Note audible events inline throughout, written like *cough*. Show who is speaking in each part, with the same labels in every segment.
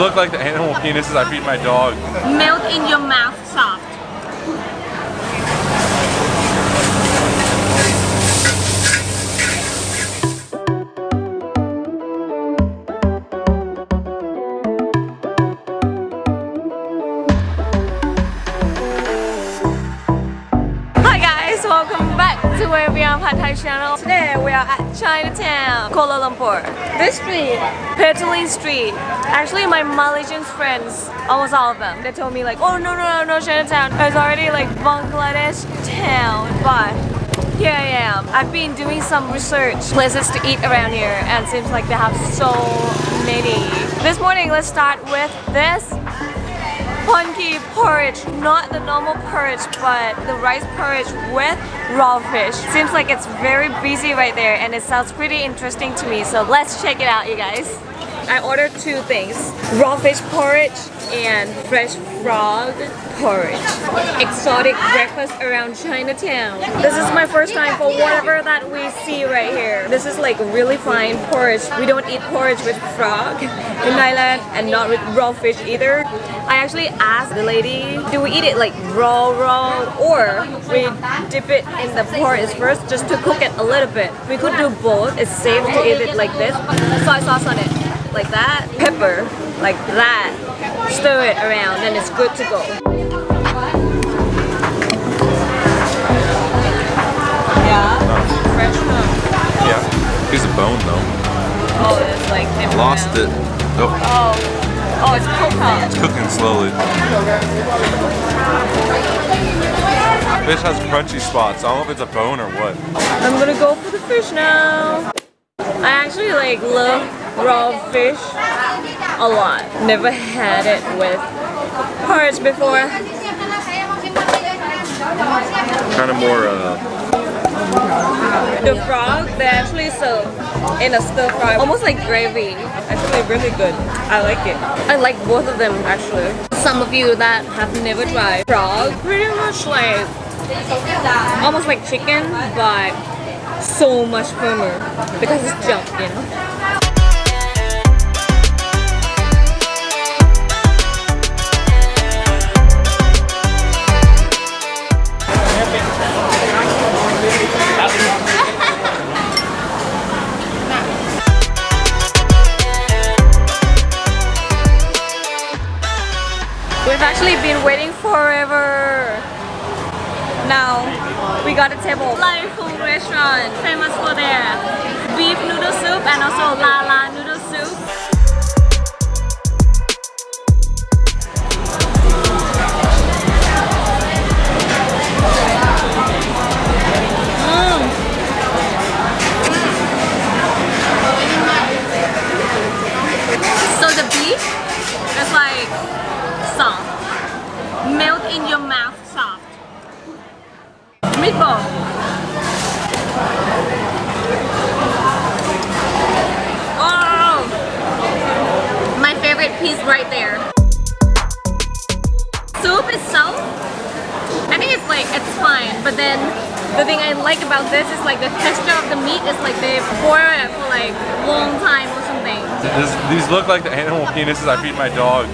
Speaker 1: look like the animal penises I feed my dog.
Speaker 2: Melt in your mouth soft. Channel. Today we are at Chinatown, Kuala Lumpur. This street, Petaling Street. Actually, my Malaysian friends, almost all of them, they told me like, oh no no no no Chinatown. It's already like Bangladesh town, but here I am. I've been doing some research, places to eat around here, and seems like they have so many. This morning, let's start with this funky porridge, not the normal porridge, but the rice porridge with raw fish. Seems like it's very busy right there and it sounds pretty interesting to me, so let's check it out you guys. I ordered two things, raw fish porridge and fresh frog porridge. Exotic breakfast around Chinatown. This is my first time for whatever that we see right here. This is like really fine porridge. We don't eat porridge with frog in Thailand and not with raw fish either. I actually asked the lady, do we eat it like raw raw or we dip it in the porridge first just to cook it a little bit. We could do both. It's safe to eat it like this. Soy sauce on it like that. Pepper like that. Stir it around and it's good to go. Yeah, fresh huh?
Speaker 1: Yeah. Piece of bone though.
Speaker 2: Oh, it's like
Speaker 1: Lost it. Oh,
Speaker 2: Oh, oh, it's coconut.
Speaker 1: it's cooking slowly. Fish has crunchy spots. I don't know if it's a bone or what.
Speaker 2: I'm gonna go for the fish now. I actually like love raw fish a lot. Never had it with porridge before.
Speaker 1: Kind of more, uh,
Speaker 2: The frog, they actually serve in a stir fry, almost like gravy. Actually really good. I like it. I like both of them actually. Some of you that have never tried frog, pretty much like almost like chicken, but so much firmer because it's junk, you know. Fung restaurant, famous for their beef noodle soup and also La La noodle soup. Mm. So the beef is like soft. Melt in your mouth soft. Meatball. Like about this is like the texture of the meat is like they boil it for like long time or something.
Speaker 1: this, these look like the animal penises I feed my dog.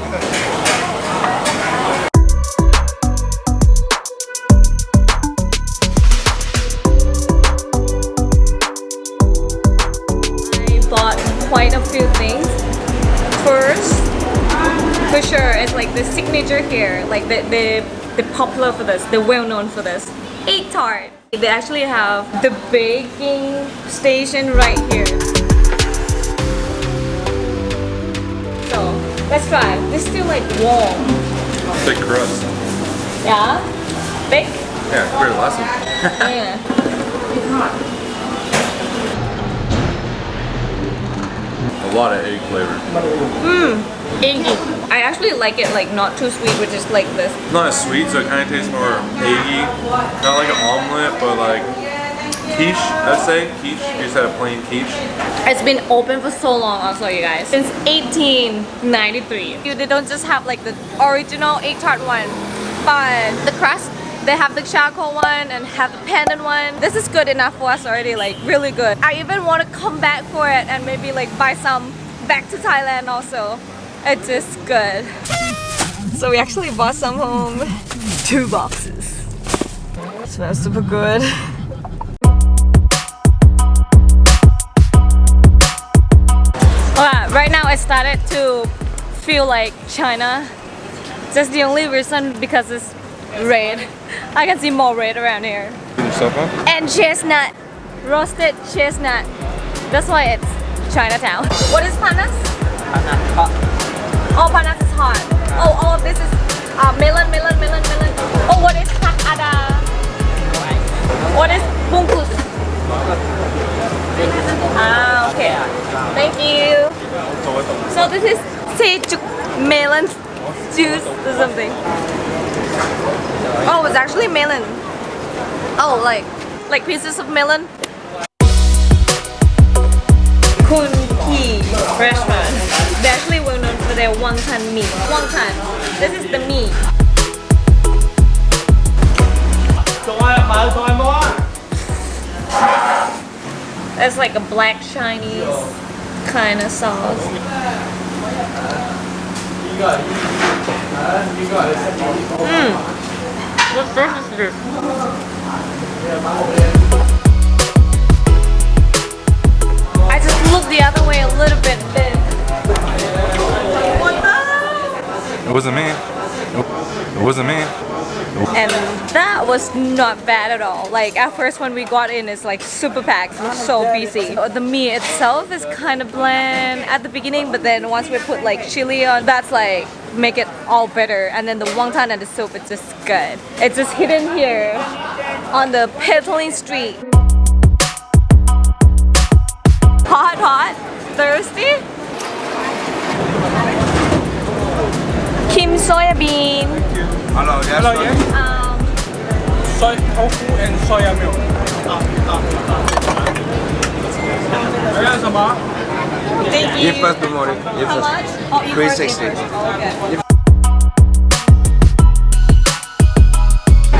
Speaker 2: I bought quite a few things. First, for sure, it's like the signature here, like the the, the popular for this, the well known for this. Egg tart. They actually have the baking station right here. So let's try. This is still like warm.
Speaker 1: Thick crust.
Speaker 2: Yeah, bake.
Speaker 1: Yeah, compared to the last one.
Speaker 2: Yeah. *laughs*
Speaker 1: A lot of egg flavor. Mm.
Speaker 2: Eggy. I actually like it like not too sweet, which is like this.
Speaker 1: It's not as sweet, so it kind of tastes more eggy. Not like an omelet, but like quiche, I'd say. Quiche. You just had a plain quiche.
Speaker 2: It's been open for so long also you guys. Since 1893. You- They don't just have like the original egg tart one, but the crust, they have the charcoal one and have the pandan one. This is good enough for us already, like really good. I even want to come back for it and maybe like buy some back to Thailand also. It's just good. So we actually bought some home. Two boxes. It smells super good. Alright, right now I started to feel like China. That's the only reason because it's red. I can see more red around here. And chestnut. Roasted chestnut. That's why it's Chinatown. What is panas? Oh, panas is hot. Oh, all of this is uh, melon, melon, melon, melon. Oh, what is tak ada? What is bungkus? Ah, okay. Thank you. So this is sejuk melon juice or something. Oh, it's actually melon. Oh, like like pieces of melon. Koon Kee restaurant. They're actually well known their wonton meat. Wonton. This is the meat. That's like a black Chinese kind of sauce. Mmm. What sauce is this? I just looked the other way a little bit
Speaker 1: It wasn't me. It wasn't me.
Speaker 2: And that was not bad at all. Like at first when we got in it's like super packed, so busy. The meat itself is kind of bland at the beginning but then once we put like chili on, that's like make it all better. And then the wonton and the soup it's just good. It's just hidden here on the Petaling Street. Hot, hot, thirsty. Kim soya bean.
Speaker 1: Hello, yes.
Speaker 3: Hello, yes.
Speaker 2: Um,
Speaker 3: soy tofu and soya milk.
Speaker 2: Thank you.
Speaker 4: Give us the money. Give
Speaker 2: How much? Oh,
Speaker 4: 360.
Speaker 2: Oh, okay.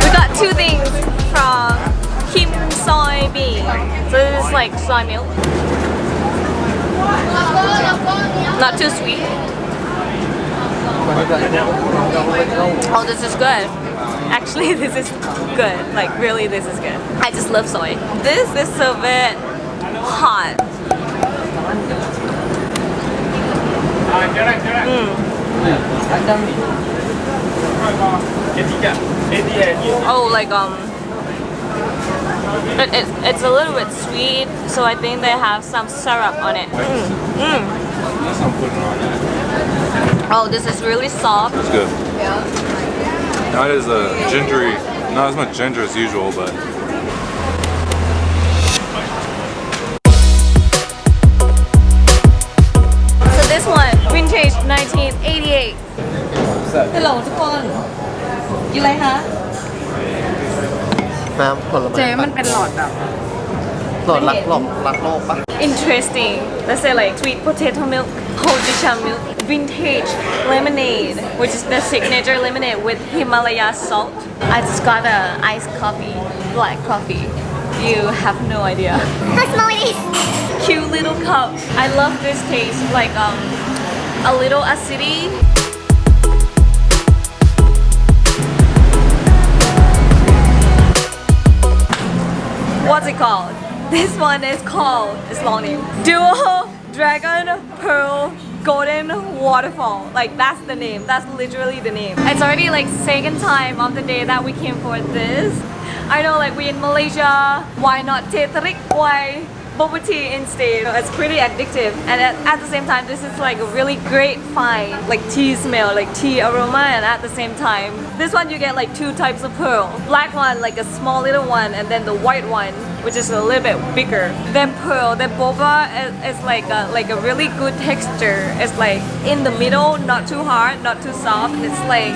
Speaker 2: We got two things from Kim Soy Bean. So this is like soy milk. Not too sweet. Oh, this is good. Actually, *laughs* this is good. Like, really, this is good. I just love soy. This is a bit hot. Oh, like um, it, it, it's a little bit sweet, so I think they have some syrup on it. Mm, mm.
Speaker 1: That's I'm putting on that.
Speaker 2: Oh, this is really soft.
Speaker 1: It's good. Not as uh, gingery, not as much ginger as usual, but
Speaker 2: So this one, vintage 1988. Hello ทุกคน you like huh?
Speaker 4: น้ำผลไม้
Speaker 5: เจ๊มันเป็นหลอดแบบ
Speaker 4: หลอดรักโลกรักโลกปะ
Speaker 2: Interesting. Let's say like sweet potato milk, hojicha milk, vintage lemonade, which is the signature lemonade with Himalaya salt. I just got a iced coffee, black coffee. You have no idea.
Speaker 5: How small it is
Speaker 2: Cute little cup. I love this taste, like um, a little acidity. What's it called? *laughs* This one is called, it's long name, Duo Dragon Pearl Golden Waterfall. Like that's the name, that's literally the name. It's already like second time of the day that we came for this. I know like we in Malaysia, why not teh tarik? Why bubble tea instead. It's pretty addictive and at, the same time this is like a really great find like tea smell like tea aroma and at the same time this one you get like two types of pearl black one like a small little one and then the white one which is a little bit bigger then pearl then boba is, is like a, like a really good texture it's like in the middle not too hard not too soft it's like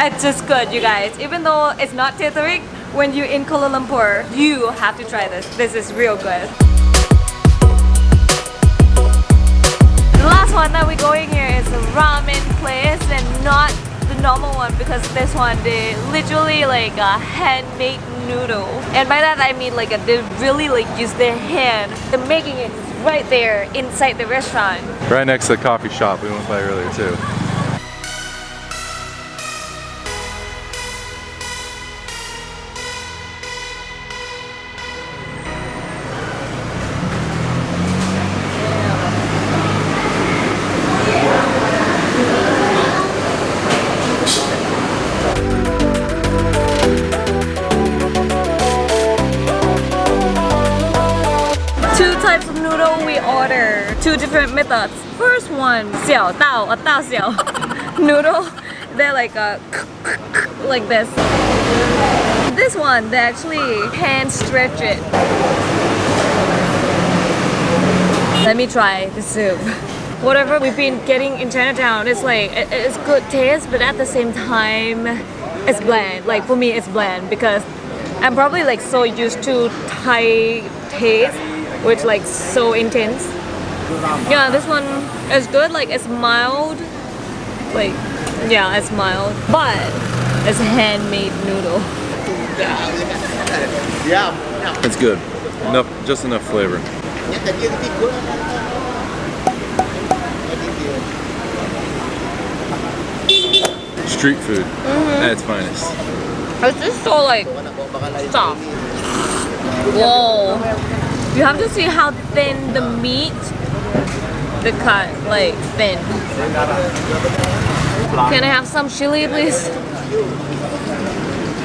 Speaker 2: it's just good, you guys. Even though it's not teh tarik, when you're in Kuala Lumpur, you have to try this. This is real good. The last one that we're going here is a ramen place and not the normal one because this one they literally like a handmade noodle. And by that I mean like a, they really like use their hand. They're making it right there inside the restaurant.
Speaker 1: Right next to the coffee shop we went by earlier too.
Speaker 2: different methods. First one, xiao Tao a dao xiao *laughs* noodle. They're like a like this. This one, they actually hand stretch it. Let me try the soup. Whatever we've been getting in Chinatown, it's like it, it's good taste, but at the same time, it's bland. Like for me, it's bland because I'm probably like so used to Thai taste, which like so intense. Yeah, this one is good. Like it's mild. Like yeah, it's mild, but it's a handmade noodle. Yeah.
Speaker 1: It's good. Enough, just enough flavor. Street food mm-hmm. at its finest.
Speaker 2: It's just so like soft. Whoa. You have to see how thin the meat, the cut, like thin. Can I have some chili, please?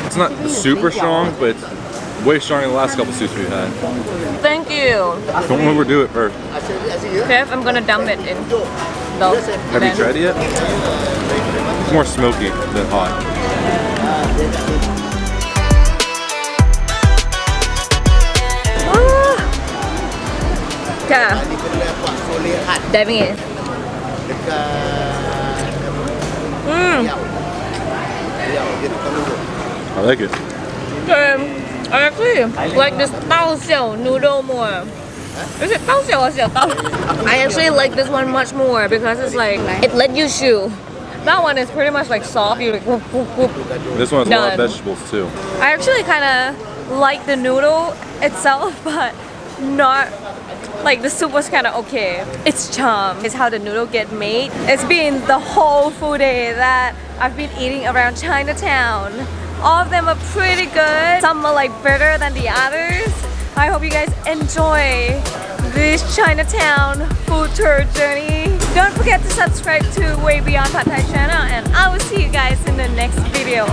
Speaker 1: It's not super strong, but it's way stronger than the last couple soups we've had.
Speaker 2: Thank you.
Speaker 1: Don't overdo it first.
Speaker 2: Okay, I'm gonna dump it in. Though.
Speaker 1: Have you tried it yet? It's more smoky than hot.
Speaker 2: Yeah. Diving in. Mmm.
Speaker 1: I like it.
Speaker 2: Um, I actually like this Tao Xiao noodle more. Is it Tao Xiao or Xiao Tao? I actually like this one much more because it's like, it let you chew. That one is pretty much like soft, you like whoop, whoop, whoop.
Speaker 1: This one has a lot of vegetables too.
Speaker 2: I actually kind of like the noodle itself, *laughs* but not like the soup was kind of okay. It's charm. It's how the noodle get made. It's been the whole full day that I've been eating around Chinatown. All of them are pretty good. Some are like better than the others. I hope you guys enjoy this Chinatown food tour journey. Don't forget to subscribe to Way Beyond Pad Thai channel and I will see you guys in the next video.